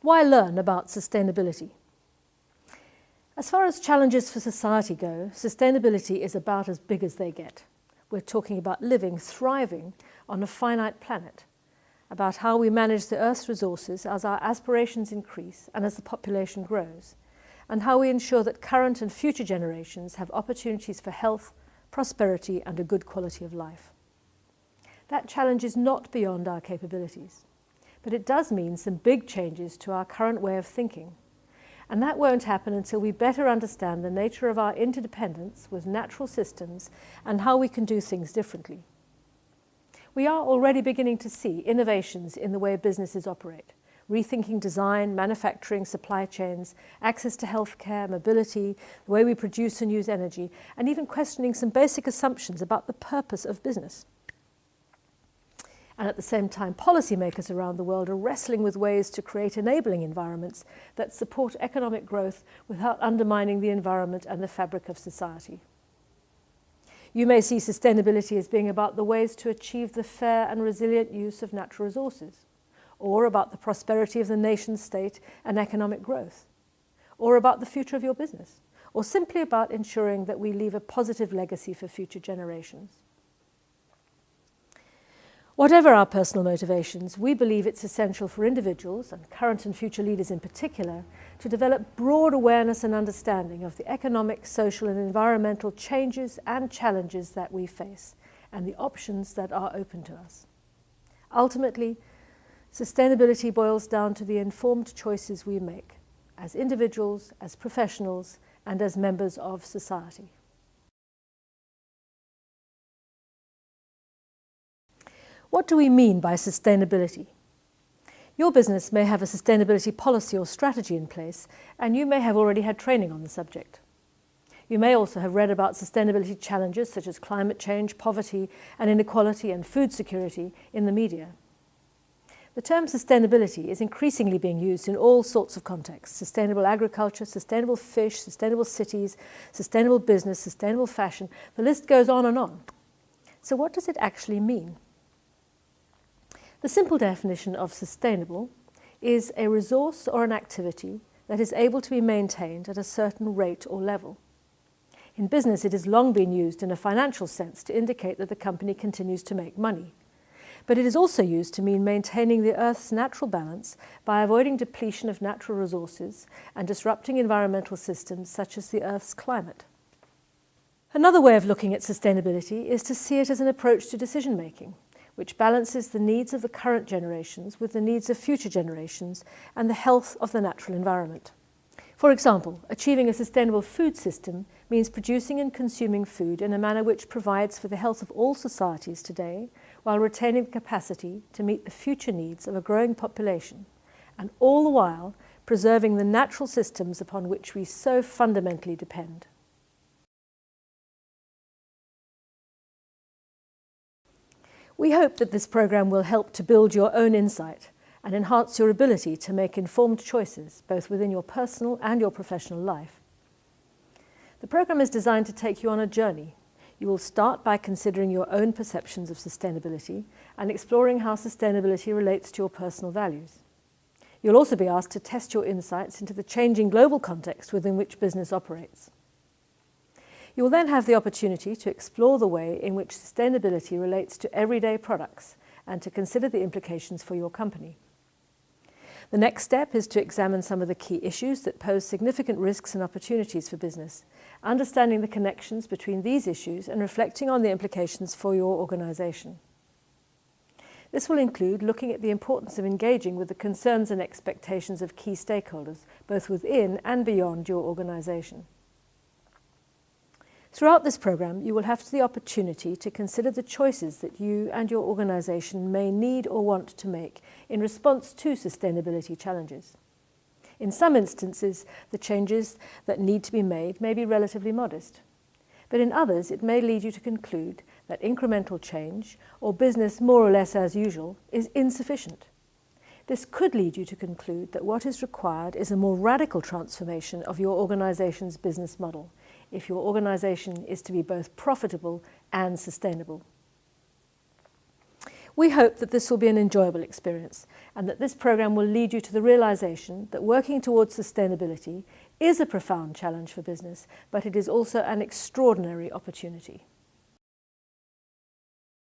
Why learn about sustainability? As far as challenges for society go, sustainability is about as big as they get. We're talking about living, thriving on a finite planet, about how we manage the Earth's resources as our aspirations increase and as the population grows, and how we ensure that current and future generations have opportunities for health, prosperity and a good quality of life. That challenge is not beyond our capabilities but it does mean some big changes to our current way of thinking. And that won't happen until we better understand the nature of our interdependence with natural systems and how we can do things differently. We are already beginning to see innovations in the way businesses operate, rethinking design, manufacturing, supply chains, access to healthcare, mobility, the way we produce and use energy, and even questioning some basic assumptions about the purpose of business. And at the same time, policymakers around the world are wrestling with ways to create enabling environments that support economic growth without undermining the environment and the fabric of society. You may see sustainability as being about the ways to achieve the fair and resilient use of natural resources, or about the prosperity of the nation state and economic growth, or about the future of your business, or simply about ensuring that we leave a positive legacy for future generations. Whatever our personal motivations, we believe it's essential for individuals, and current and future leaders in particular, to develop broad awareness and understanding of the economic, social and environmental changes and challenges that we face, and the options that are open to us. Ultimately, sustainability boils down to the informed choices we make, as individuals, as professionals, and as members of society. What do we mean by sustainability? Your business may have a sustainability policy or strategy in place, and you may have already had training on the subject. You may also have read about sustainability challenges such as climate change, poverty and inequality and food security in the media. The term sustainability is increasingly being used in all sorts of contexts. Sustainable agriculture, sustainable fish, sustainable cities, sustainable business, sustainable fashion. The list goes on and on. So what does it actually mean? The simple definition of sustainable is a resource or an activity that is able to be maintained at a certain rate or level. In business, it has long been used in a financial sense to indicate that the company continues to make money. But it is also used to mean maintaining the Earth's natural balance by avoiding depletion of natural resources and disrupting environmental systems such as the Earth's climate. Another way of looking at sustainability is to see it as an approach to decision-making which balances the needs of the current generations with the needs of future generations and the health of the natural environment. For example, achieving a sustainable food system means producing and consuming food in a manner which provides for the health of all societies today while retaining the capacity to meet the future needs of a growing population and all the while preserving the natural systems upon which we so fundamentally depend. We hope that this programme will help to build your own insight and enhance your ability to make informed choices, both within your personal and your professional life. The programme is designed to take you on a journey. You will start by considering your own perceptions of sustainability and exploring how sustainability relates to your personal values. You'll also be asked to test your insights into the changing global context within which business operates. You will then have the opportunity to explore the way in which sustainability relates to everyday products and to consider the implications for your company. The next step is to examine some of the key issues that pose significant risks and opportunities for business, understanding the connections between these issues and reflecting on the implications for your organisation. This will include looking at the importance of engaging with the concerns and expectations of key stakeholders, both within and beyond your organisation. Throughout this programme, you will have the opportunity to consider the choices that you and your organisation may need or want to make in response to sustainability challenges. In some instances, the changes that need to be made may be relatively modest, but in others it may lead you to conclude that incremental change, or business more or less as usual, is insufficient. This could lead you to conclude that what is required is a more radical transformation of your organisation's business model, if your organisation is to be both profitable and sustainable. We hope that this will be an enjoyable experience and that this programme will lead you to the realisation that working towards sustainability is a profound challenge for business, but it is also an extraordinary opportunity.